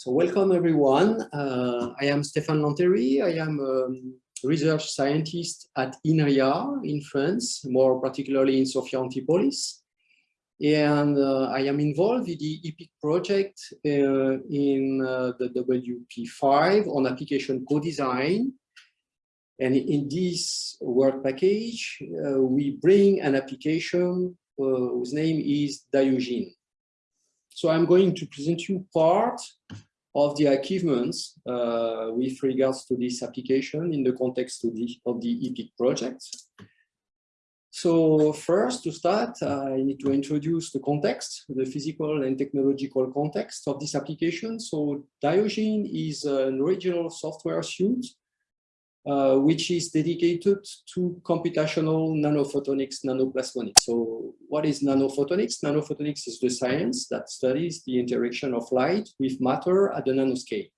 So welcome everyone. Uh, I am Stéphane Lanteri. I am a research scientist at INRIA in France, more particularly in Sophia Antipolis. And uh, I am involved in the EPEEC project uh, in uh, the WP5 on application co-design. And in this work package, uh, we bring an application uh, whose name is Diogen. So I'm going to present you part of the achievements uh, with regards to this application in the context of the, of the EPEEC project. So first, to start, I need to introduce the context, the physical and technological context of this application. So Diogen is an original software suite uh, which is dedicated to computational nanophotonics, nanoplasmonics. So what is nanophotonics? Nanophotonics is the science that studies the interaction of light with matter at the nanoscale.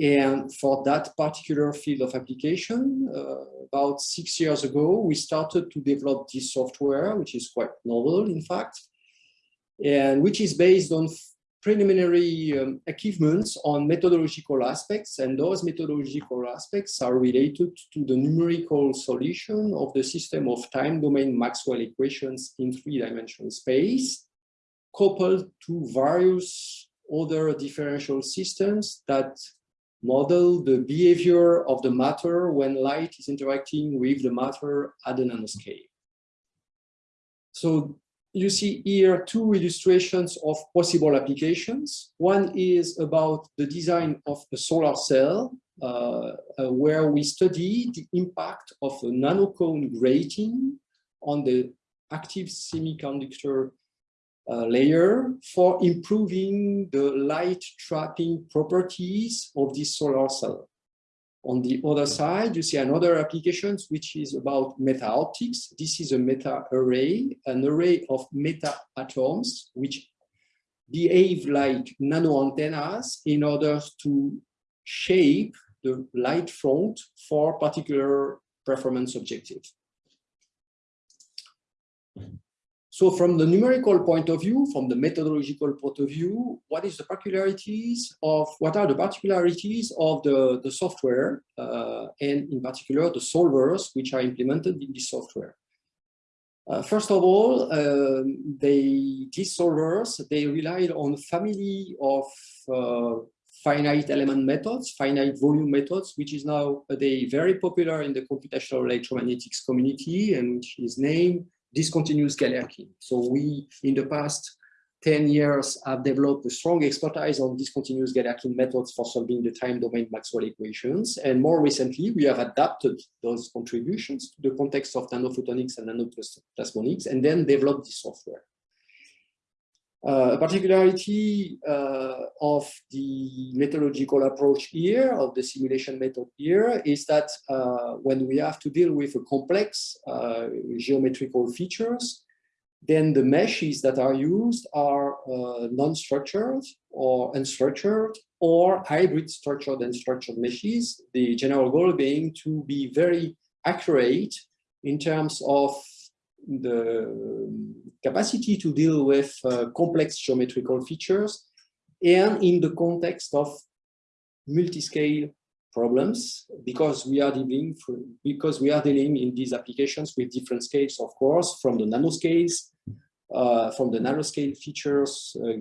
And for that particular field of application, uh, about six years ago, we started to develop this software, which is quite novel, in fact, and which is based on preliminary um, achievements on methodological aspects, and those methodological aspects are related to the numerical solution of the system of time domain Maxwell equations in three-dimensional space, coupled to various other differential systems that model the behavior of the matter when light is interacting with the matter at the nanoscale. So you see here two illustrations of possible applications. One is about the design of a solar cell, uh, uh, where we study the impact of a nanocone grating on the active semiconductor uh, layer for improving the light trapping properties of this solar cell. On the other side, you see another applications, which is about meta optics. This is a meta array, an array of meta atoms, which behave like nano antennas in order to shape the light front for particular performance objectives. So from the numerical point of view, from the methodological point of view, what is the particularities of, what are the particularities of the, the software, uh, and in particular the solvers which are implemented in this software? Uh, first of all, um, they, these solvers, they relied on family of uh, finite element methods, finite volume methods, which is now a very popular in the computational electromagnetics community and which is named discontinuous Galerkin. So we, in the past 10 years, have developed a strong expertise on discontinuous Galerkin methods for solving the time domain Maxwell equations. And more recently, we have adapted those contributions to the context of nanophotonics and nanoplasmonics, and then developed this software. Uh, a particularity uh, of the methodological approach here, of the simulation method here, is that uh, when we have to deal with a complex uh, geometrical features, then the meshes that are used are uh, non-structured or unstructured or hybrid structured and structured meshes, the general goal being to be very accurate in terms of the capacity to deal with uh, complex geometrical features and in the context of multi-scale problems because we are dealing because we are dealing in these applications with different scales of course from the nanoscales uh, from the nanoscale features uh,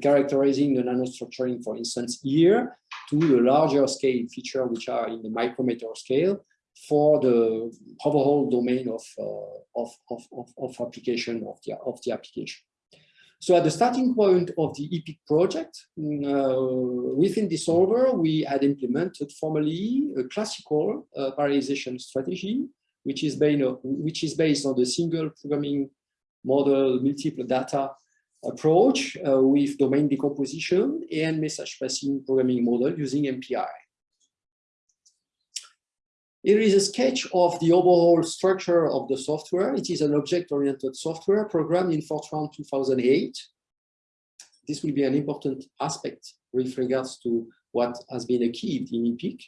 characterizing the nanostructuring for instance here to the larger scale feature which are in the micrometer scale for the overall domain of, uh, of, of, of, of, application of the, of the application. So at the starting point of the EPEEC project, mm, uh, within the solver, we had implemented formally a classical uh, parallelization strategy, which is, based on, which is based on the single programming model multiple data approach uh, with domain decomposition and message passing programming model using MPI. Here is a sketch of the overall structure of the software. It is an object-oriented software programmed in Fortran 2008. This will be an important aspect with regards to what has been achieved in EPEEC.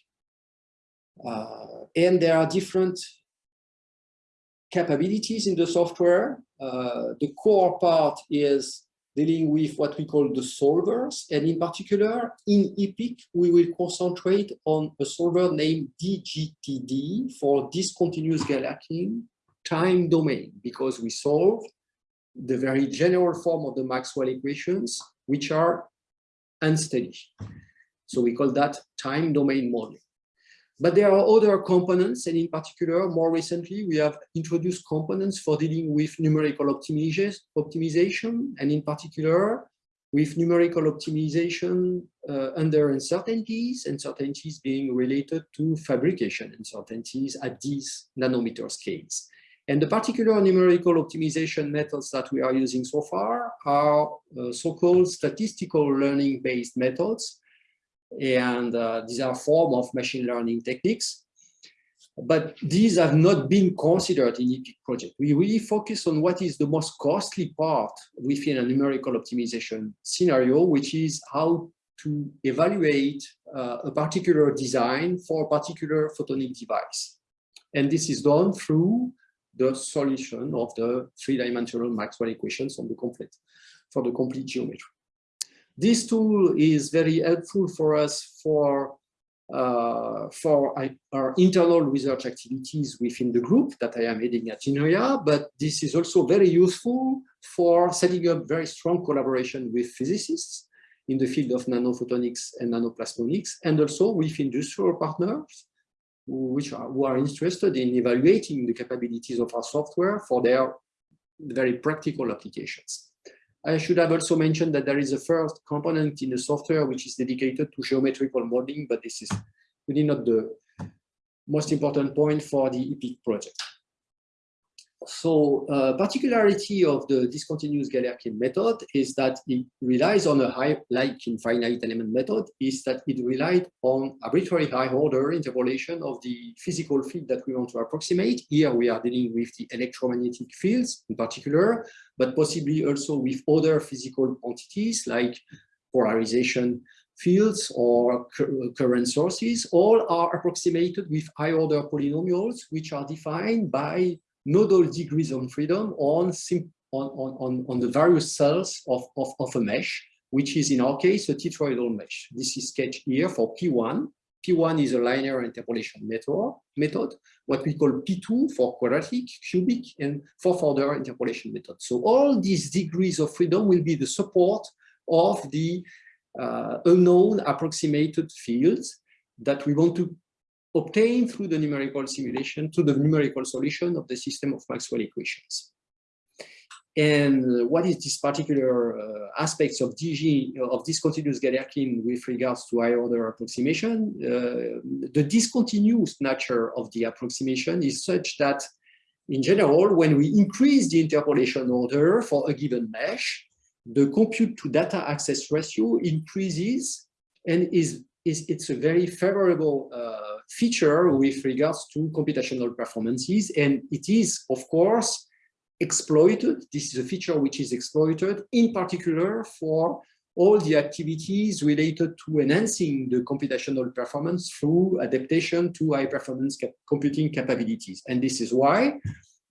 Uh, and there are different capabilities in the software. Uh, the core part is dealing with what we call the solvers. And in particular, in EPEEC, we will concentrate on a solver named DGTD for discontinuous Galerkin time domain, because we solve the very general form of the Maxwell equations, which are unsteady. So we call that time domain modeling. But there are other components, and in particular, more recently, we have introduced components for dealing with numerical optimization, and in particular, with numerical optimization uh, under uncertainties, uncertainties being related to fabrication uncertainties at these nanometer scales. And the particular numerical optimization methods that we are using so far are uh, so-called statistical learning-based methods. And uh, these are form of machine learning techniques. But these have not been considered in EPEEC project. We really focus on what is the most costly part within a numerical optimization scenario, which is how to evaluate uh, a particular design for a particular photonic device. And this is done through the solution of the three-dimensional Maxwell equations on the complete for the complete geometry. This tool is very helpful for us for uh, for our internal research activities within the group that I am heading at INRIA, but this is also very useful for setting up very strong collaboration with physicists in the field of nanophotonics and nanoplasmonics, and also with industrial partners which are, who are interested in evaluating the capabilities of our software for their very practical applications. I should have also mentioned that there is a first component in the software which is dedicated to geometrical modeling, but this is really not the most important point for the EPEEC project. So uh, particularity of the discontinuous Galerkin method is that it relies on a high, like in finite element method, is that it relied on arbitrary high order interpolation of the physical field that we want to approximate. Here we are dealing with the electromagnetic fields in particular, but possibly also with other physical quantities like polarization fields or current sources, all are approximated with high order polynomials, which are defined by nodal degrees of freedom on, on, on, on the various cells of, of, of a mesh, which is in our case a tetrahedral mesh. This is sketched here for P1. P1 is a linear interpolation method, method, what we call P2 for quadratic, cubic, and for further interpolation method. So all these degrees of freedom will be the support of the uh, unknown approximated fields that we want to obtained through the numerical simulation to the numerical solution of the system of Maxwell equations. And what is this particular uh, aspects of DG, of discontinuous Galerkin with regards to higher order approximation? Uh, the discontinuous nature of the approximation is such that in general, when we increase the interpolation order for a given mesh, the compute to data access ratio increases and is, is it's a very favorable uh, feature with regards to computational performances. And it is, of course, exploited. This is a feature which is exploited in particular for all the activities related to enhancing the computational performance through adaptation to high performance computing capabilities. And this is why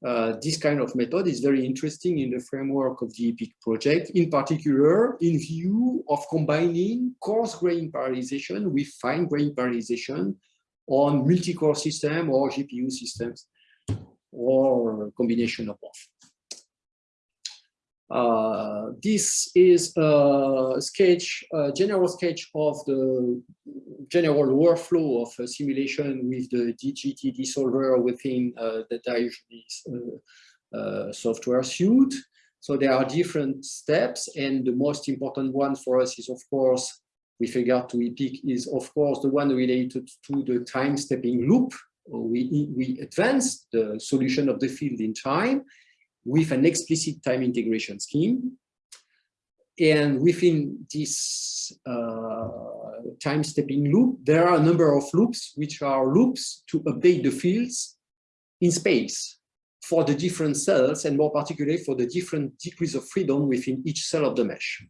uh, this kind of method is very interesting in the framework of the EPEEC project, in particular in view of combining coarse grain parallelization with fine grain parallelization on multi-core system or GPU systems or combination of both. Uh, this is a sketch, a general sketch of the general workflow of a simulation with the DGTD solver within uh, the Diogenes uh, uh, software suite. So there are different steps, and the most important one for us is, of course, with regard to EPEEC is, of course, the one related to the time stepping loop. We, we advance the solution of the field in time with an explicit time integration scheme. And within this uh, time stepping loop, there are a number of loops, which are loops to update the fields in space for the different cells and more particularly for the different degrees of freedom within each cell of the mesh.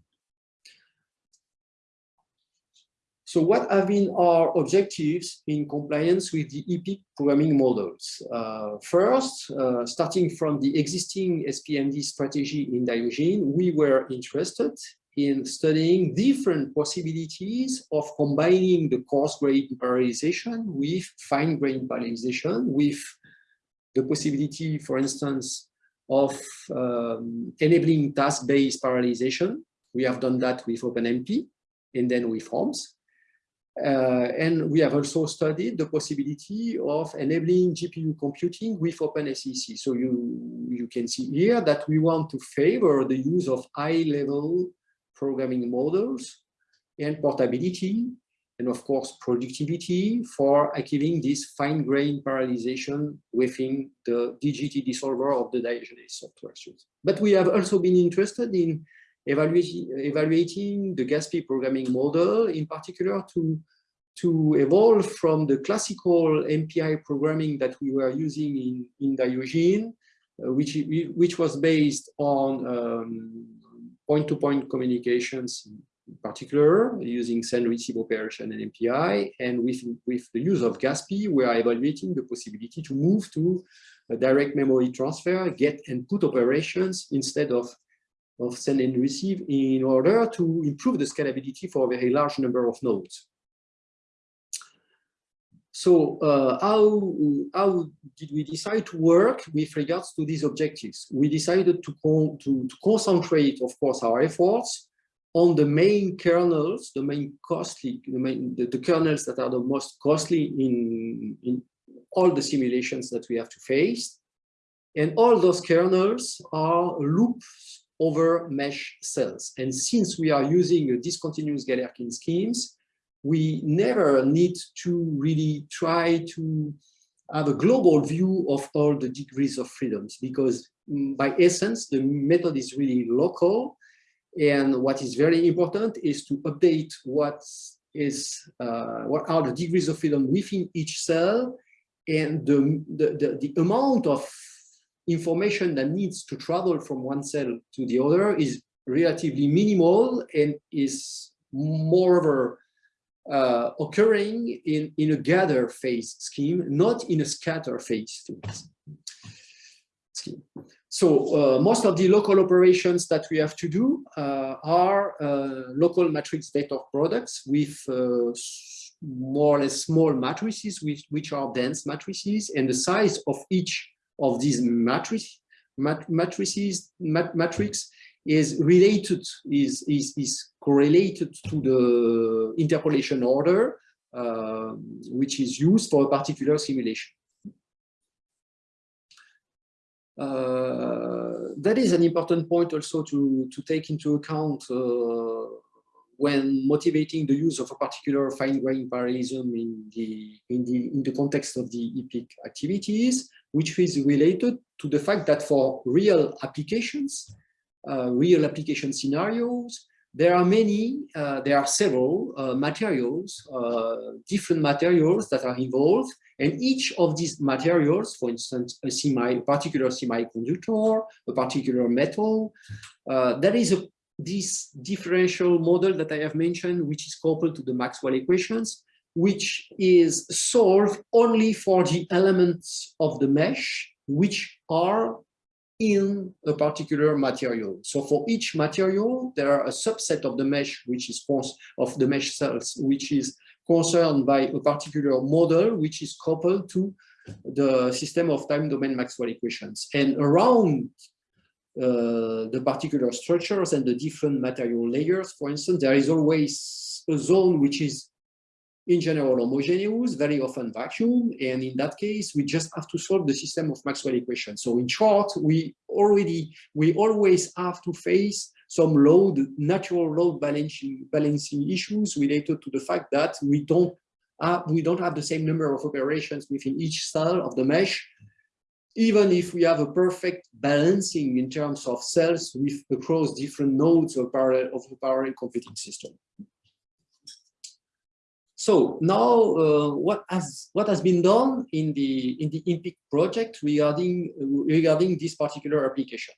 So what have been our objectives in compliance with the EPEEC programming models? Uh, first, uh, starting from the existing SPMD strategy in Diogene, we were interested in studying different possibilities of combining the coarse grain parallelization with fine grain parallelization, with the possibility, for instance, of um, enabling task-based parallelization. We have done that with OpenMP and then with OMS. Uh, and we have also studied the possibility of enabling GPU computing with OpenACC. So you, you can see here that we want to favor the use of high-level programming models and portability, and of course productivity for achieving this fine-grained parallelization within the DGTD solver of the Diogenes software suite. But we have also been interested in evaluating, the GASPI programming model, in particular to, to evolve from the classical MPI programming that we were using in, in Diogene, uh, which, which was based on point-to-point um, -point communications, in particular, using send-receive operation and MPI. And with, with the use of GASPI, we are evaluating the possibility to move to direct memory transfer, get and put operations instead of of send and receive in order to improve the scalability for a very large number of nodes. So uh, how, how did we decide to work with regards to these objectives? We decided to, to, to concentrate, of course, our efforts on the main kernels, the main costly, the, main, the, the kernels that are the most costly in, in all the simulations that we have to face. And all those kernels are loops over mesh cells. And since we are using discontinuous Galerkin schemes, we never need to really try to have a global view of all the degrees of freedoms because mm, by essence, the method is really local. And what is very important is to update what is uh, what are the degrees of freedom within each cell and the, the, the, the amount of information that needs to travel from one cell to the other is relatively minimal and is moreover uh, occurring in, in a gather phase scheme, not in a scatter phase scheme. So uh, most of the local operations that we have to do uh, are uh, local matrix vector products with uh, more or less small matrices, which, which are dense matrices, and the size of each of these matrices, mat matrices, mat matrix is related, is, is, is correlated to the interpolation order, uh, which is used for a particular simulation. Uh, that is an important point also to, to take into account uh, when motivating the use of a particular fine-grained parallelism in the, in, the, in the context of the EPEEC activities which is related to the fact that for real applications, uh, real application scenarios, there are many, uh, there are several uh, materials, uh, different materials that are involved, and each of these materials, for instance, a semi, particular semiconductor, a particular metal, uh, there is a, this differential model that I have mentioned, which is coupled to the Maxwell equations, which is solved only for the elements of the mesh which are in a particular material. So for each material, there are a subset of the mesh, which is of the mesh cells, which is concerned by a particular model, which is coupled to the system of time domain Maxwell equations. And around Uh, the particular structures and the different material layers, for instance, there is always a zone which is in general homogeneous, very often vacuum, and in that case, we just have to solve the system of Maxwell equations. So in short, we already, we always have to face some load, natural load balancing, balancing issues related to the fact that we don't have, we don't have the same number of operations within each cell of the mesh, even if we have a perfect balancing in terms of cells with across different nodes of, parallel, of a parallel computing system. So now, uh, what has what has been done in the in the EPEEC project regarding regarding this particular application?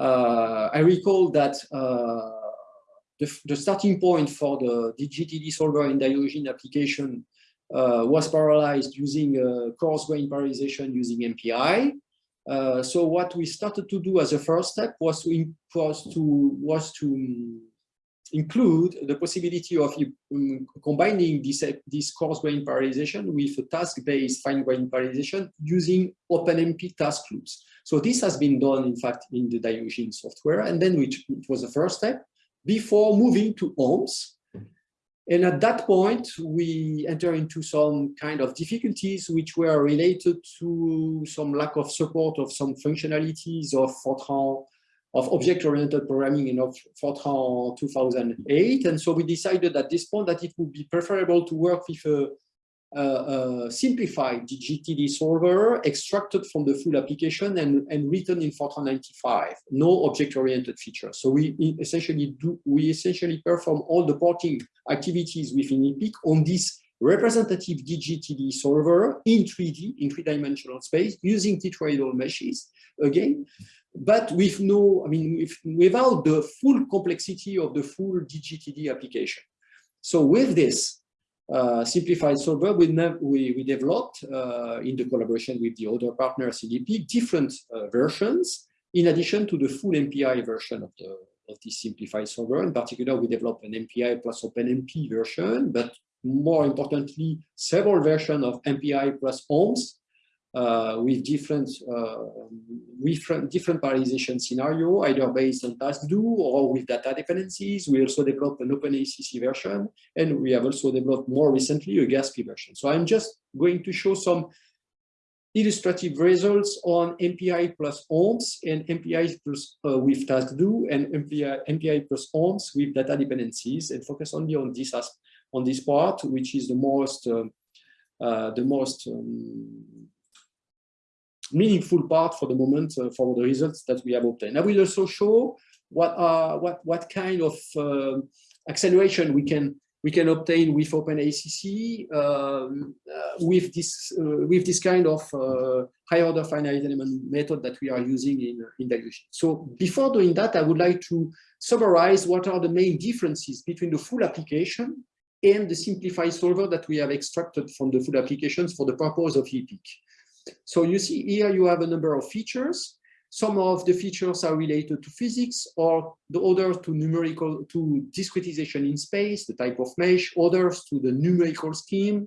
Uh, I recall that uh, the, the, starting point for the DGTD solver in Diogen application was parallelized using uh, coarse grain parallelization using MPI. Uh, so what we started to do as a first step was to was to was to include the possibility of um, combining this, this coarse grain parallelization with a task-based fine grain parallelization using OpenMP task loops. So this has been done, in fact, in the Diogen software, and then which was the first step before moving to OMS. And at that point, we enter into some kind of difficulties which were related to some lack of support of some functionalities of Fortran of object-oriented programming in Fortran 2008. And so we decided at this point that it would be preferable to work with a, Uh, uh, simplified DGTD solver extracted from the full application and, and written in Fortran 95, no object-oriented features. So we essentially do, we essentially perform all the porting activities within EPEEC on this representative DGTD solver in 3D, in three-dimensional space, using tetrahedral meshes, again, but with no, I mean, with, without the full complexity of the full DGTD application. So with this uh, simplified solver, we, we, we developed uh, in the collaboration with the other partner CDP different uh, versions, in addition to the full MPI version of the of this simplified solver. In particular, we developed an MPI plus OpenMP version, but more importantly, several versions of MPI plus OMS uh, with different uh, with different parallelization scenario, either based on task-do or with data dependencies. We also developed an OpenACC version, and we have also developed more recently a GASPI version. So I'm just going to show some illustrative results on MPI plus OMS and MPI plus uh, with task-do and MPI, MPI plus OMS with data dependencies and focus only on this on this part, which is the most uh, uh, the most um, meaningful part for the moment uh, for the results that we have obtained. I will also show what are what what kind of uh, acceleration we can we can obtain with OpenACC um, uh, with this uh, with this kind of uh, high order finite element method that we are using in in Diogen. So before doing that, I would like to summarize what are the main differences between the full application and the simplified solver that we have extracted from the full applications for the purpose of EPEEC. So you see here you have a number of features. Some of the features are related to physics or the others to numerical, to discretization in space, the type of mesh, others to the numerical scheme,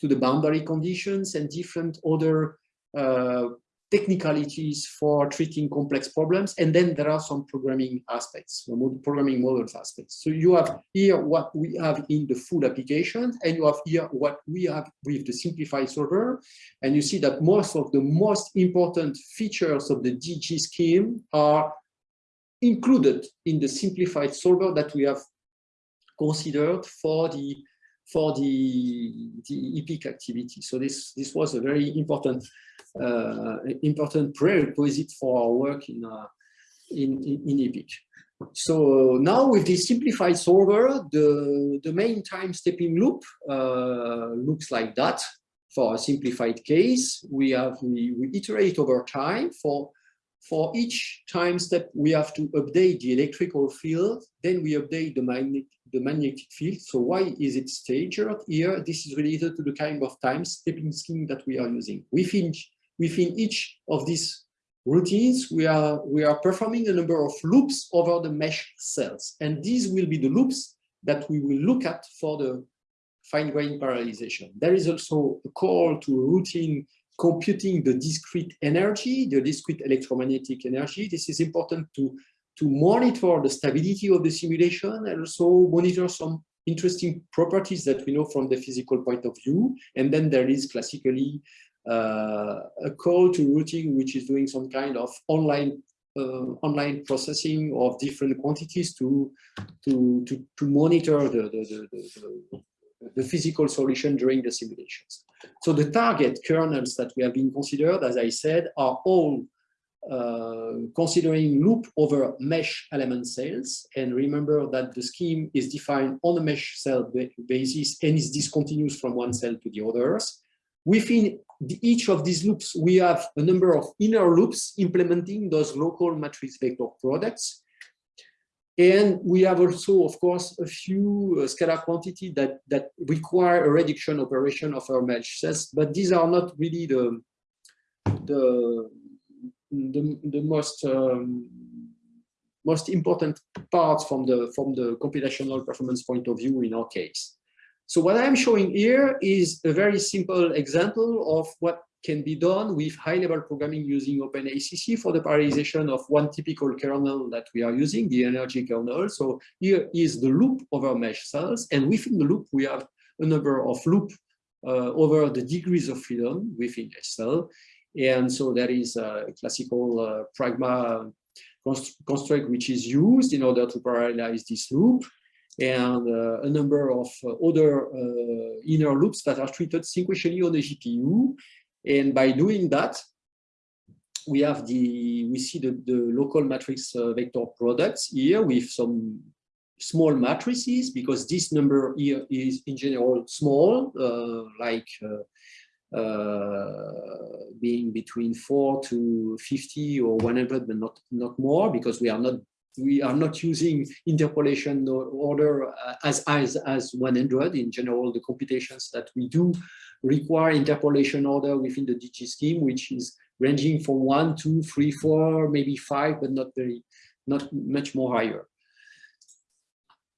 to the boundary conditions and different other uh, technicalities for treating complex problems. And then there are some programming aspects, programming models aspects. So you have here what we have in the full application, and you have here what we have with the simplified solver. And you see that most of the most important features of the DG scheme are included in the simplified solver that we have considered for the for the, the EPEEC activity. So this, this was a very important uh, important prerequisite for our work in, uh, in, in, EPEEC. So now with this simplified solver, the, the main time stepping loop uh, looks like that. For a simplified case, we have we, we iterate over time. For for each time step, we have to update the electrical field. Then we update the magnetic the magnetic field. So why is it staged here? This is related to the kind of time stepping scheme that we are using. Within within each of these routines, we are, we are performing a number of loops over the mesh cells. And these will be the loops that we will look at for the fine-grained parallelization. There is also a call to routine computing the discrete energy, the discrete electromagnetic energy. This is important to, to monitor the stability of the simulation and also monitor some interesting properties that we know from the physical point of view. And then there is classically uh, a call to routing, which is doing some kind of online uh, online processing of different quantities to to to, to monitor the the, the, the, the physical solution during the simulations. So the target kernels that we have been considered, as I said, are all uh, considering loop over mesh element cells. And remember that the scheme is defined on a mesh cell basis and is discontinuous from one cell to the others. Within the, each of these loops, we have a number of inner loops implementing those local matrix vector products. And we have also, of course, a few uh, scalar quantity that, that require a reduction operation of our mesh cells, but these are not really the, the, the, the most um, most important parts from the from the computational performance point of view in our case. So what I'm showing here is a very simple example of what can be done with high-level programming using OpenACC for the parallelization of one typical kernel that we are using, the energy kernel. So here is the loop over mesh cells, and within the loop, we have a number of loop uh, over the degrees of freedom within a cell. And so that is a classical uh, pragma construct which is used in order to parallelize this loop and uh, a number of other uh, inner loops that are treated sequentially on the GPU. And by doing that, we have the, we see the, the local matrix uh, vector products here with some small matrices because this number here is in general small, uh, like uh, uh, being between 4 to 50 or 100, but not, not more because we are not we are not using interpolation order uh, as, as, as 100. In general, the computations that we do require interpolation order within the DG scheme, which is ranging from one, two, three, four, maybe five, but not very, not much more higher.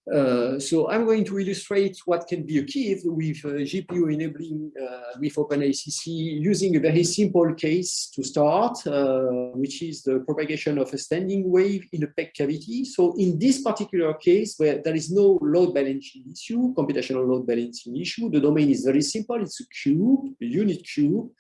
Uh, so I'm going to illustrate what can be achieved with uh, GPU enabling uh, with OpenACC using a very simple case to start, which is the propagation of a standing wave in a PEC cavity. So in this particular case, where there is no load balancing issue, computational load balancing issue, the domain is very simple. It's a cube, a unit cube,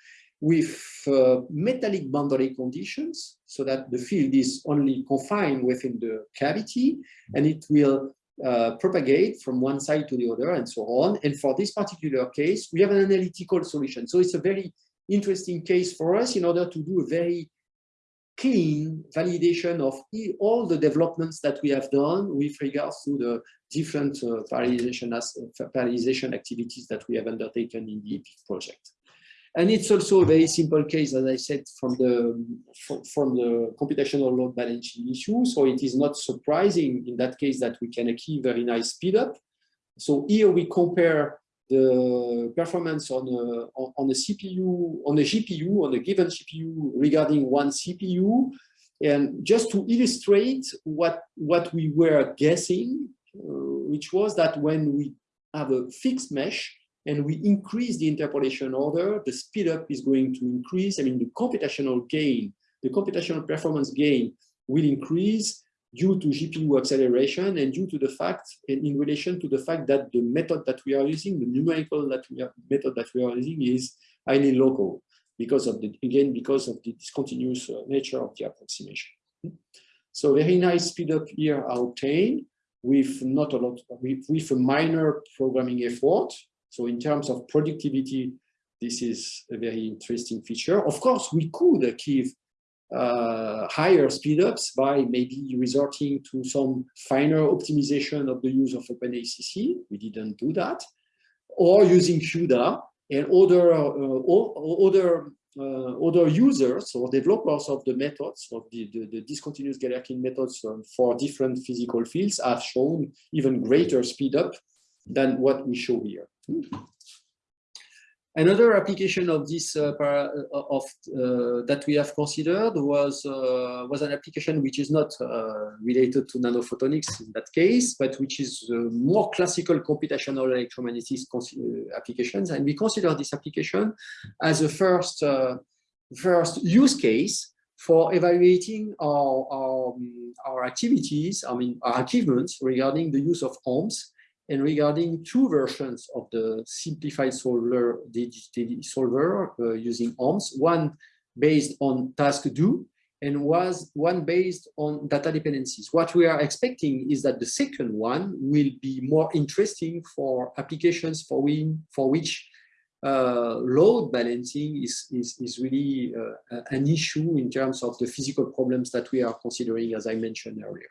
with uh, metallic boundary conditions so that the field is only confined within the cavity and it will uh, propagate from one side to the other and so on. And for this particular case, we have an analytical solution. So it's a very interesting case for us in order to do a very clean validation of all the developments that we have done with regards to the different uh, parallelization, as, uh, parallelization activities that we have undertaken in the EPEEC project. And it's also a very simple case, as I said, from the from the computational load balancing issue. So it is not surprising in that case that we can achieve very nice speed up. So here we compare the performance on a, on a CPU, on a GPU, on a given GPU regarding one CPU. And just to illustrate what, what we were guessing, uh, which was that when we have a fixed mesh, and we increase the interpolation order, the speed up is going to increase. I mean, the computational gain, the computational performance gain will increase due to GPU acceleration and due to the fact, and in relation to the fact that the method that we are using, the numerical that we are, method that we are using is highly local because of the, again, because of the discontinuous uh, nature of the approximation. So very nice speed up here are obtained with not a lot, with, with a minor programming effort, so in terms of productivity, this is a very interesting feature. Of course, we could achieve uh, higher speedups by maybe resorting to some finer optimization of the use of OpenACC. We didn't do that. Or using CUDA and other, uh, other, uh, other users or developers of the methods, of the, the, the discontinuous Galerkin methods um, for different physical fields have shown even greater speedup than what we show here. Another application of this uh, para, uh, of uh, that we have considered was uh, was an application which is not uh, related to nanophotonics in that case, but which is uh, more classical computational electromagnetics applications, and we consider this application as a first first use case for evaluating our our, um, our activities, I mean our achievements regarding the use of OMS and regarding two versions of the simplified solver, solver uh, using OMS, one based on task do and was one based on data dependencies. What we are expecting is that the second one will be more interesting for applications for, we, for which uh, load balancing is, is, is really uh, an issue in terms of the physical problems that we are considering, as I mentioned earlier.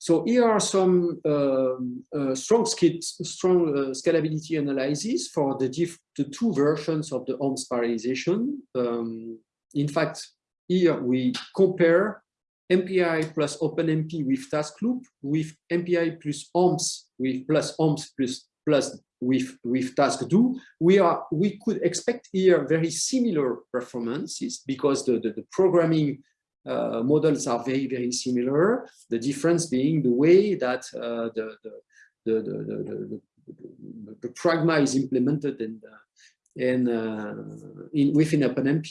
So here are some um, uh, strong, strong uh, scalability analysis for the, the, two versions of the OMS parallelization. Um, in fact, here we compare MPI plus OpenMP with task loop, with MPI plus OMS with plus OMS plus plus with with task do, we are we could expect here very similar performances because the, the, the programming uh, models are very very similar. The difference being the way that uh, the, the, the, the, the, the, pragma is implemented and and uh, in within OpenMP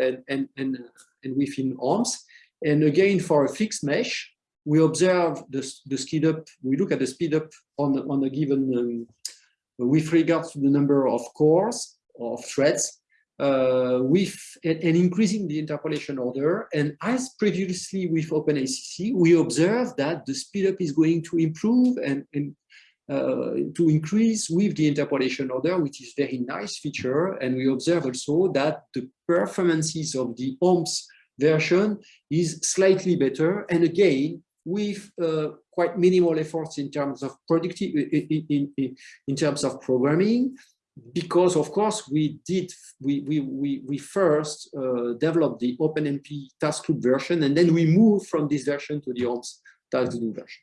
and and and, and within OMS and again, for a fixed mesh, we observe the, the speed up, we look at the speed up on, on a given, um, with regards to the number of cores, of threads, uh, with and, increasing the interpolation order. And as previously with OpenACC, we observe that the speedup is going to improve and, and uh, to increase with the interpolation order, which is very nice feature. And we observe also that the performances of the OMS version is slightly better. And again, with uh, quite minimal efforts in terms of productive, in, in, in, terms of programming, because of course we did, we, we, we, we first uh, developed the OpenMP task loop version, and then we moved from this version to the OMS task loop version.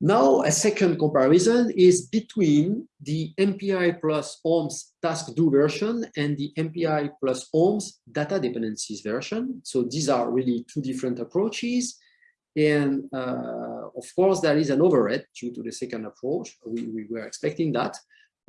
Now, a second comparison is between the MPI plus OMS task do version and the MPI plus OMS data dependencies version. So these are really two different approaches. And uh, of course, there is an overhead due to the second approach. We, we were expecting that.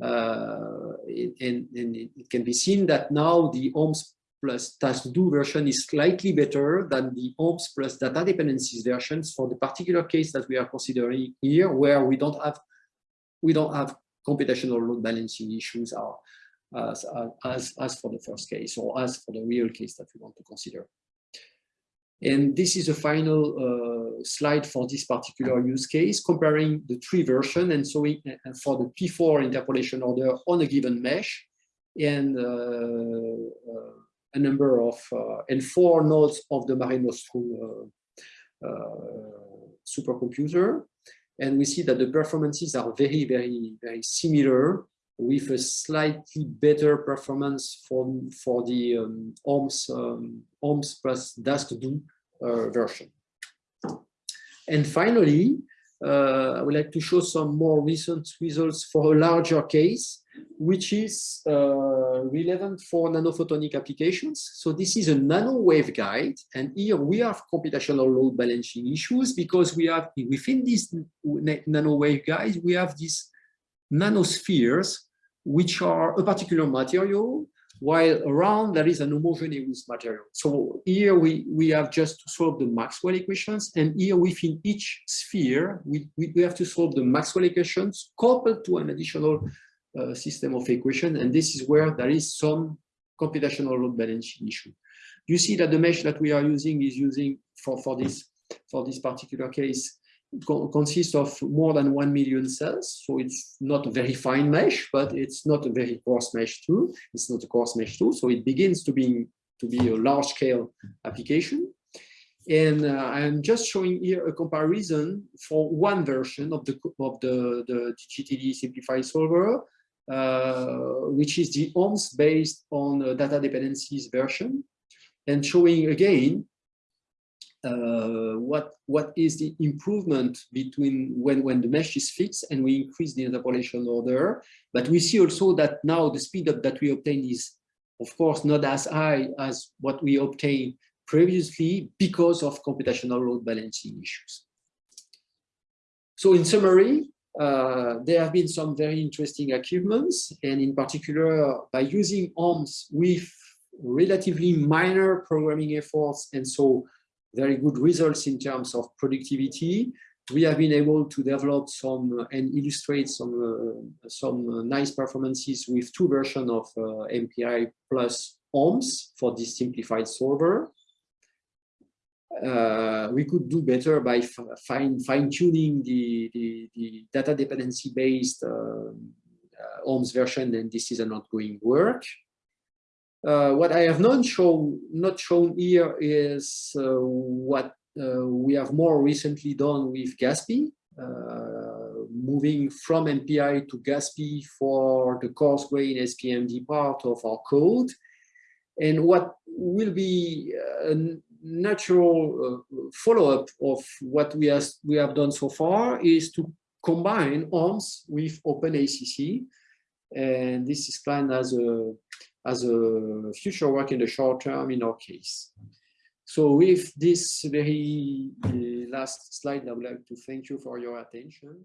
Uh, and, and, it can be seen that now the OMS plus task do version is slightly better than the OMS plus data dependencies versions for the particular case that we are considering here, where we don't have we don't have computational load balancing issues are as, as, as for the first case or as for the real case that we want to consider. And this is a final uh, slide for this particular use case, comparing the three version and so we, uh, for the P4 interpolation order on a given mesh and uh, uh a number of, uh, and four nodes of the Mare Nostrum uh, uh, supercomputer. And we see that the performances are very, very, very similar with a slightly better performance for, for the um, OMS, um, plus task-do uh, version. And finally, uh, I would like to show some more recent results for a larger case which is uh, relevant for nanophotonic applications. So this is a nano waveguide, and here we have computational load balancing issues because we have within these nano waveguides we have these nanospheres, which are a particular material, while around there is an homogeneous material. So here we, we have just to solve the Maxwell equations, and here within each sphere, we, we, have to solve the Maxwell equations coupled to an additional uh, system of equation. And this is where there is some computational load balancing issue. You see that the mesh that we are using is using for, for this for this particular case co consists of more than 1 million cells. So it's not a very fine mesh, but it's not a very coarse mesh too. It's not a coarse mesh too. So it begins to be, to be a large scale application. And uh, I'm just showing here a comparison for one version of the, of the, the GTD simplified solver uh, which is the OMS based on data dependencies version, and showing again uh, what what is the improvement between when when the mesh is fixed and we increase the interpolation order. But we see also that now the speed up that we obtain is of course not as high as what we obtained previously because of computational load balancing issues. So in summary uh, there have been some very interesting achievements, and in particular, by using OMS with relatively minor programming efforts, and so very good results in terms of productivity, we have been able to develop some uh, and illustrate some uh, some nice performances with two versions of uh, MPI plus OMS for this simplified solver uh, we could do better by fine fine tuning the, the, the data dependency based uh, uh, OMS version, and this is an ongoing work. Uh, what I have not shown not shown here is uh, what uh, we have more recently done with GASPI, moving from MPI to GASPI for the coarse grain SPMD part of our code. And what will be a natural uh, follow-up of what we, has, we have done so far is to combine OMS with OpenACC. And this is planned as a, as a future work in the short term in our case. So with this very uh, last slide, I would like to thank you for your attention.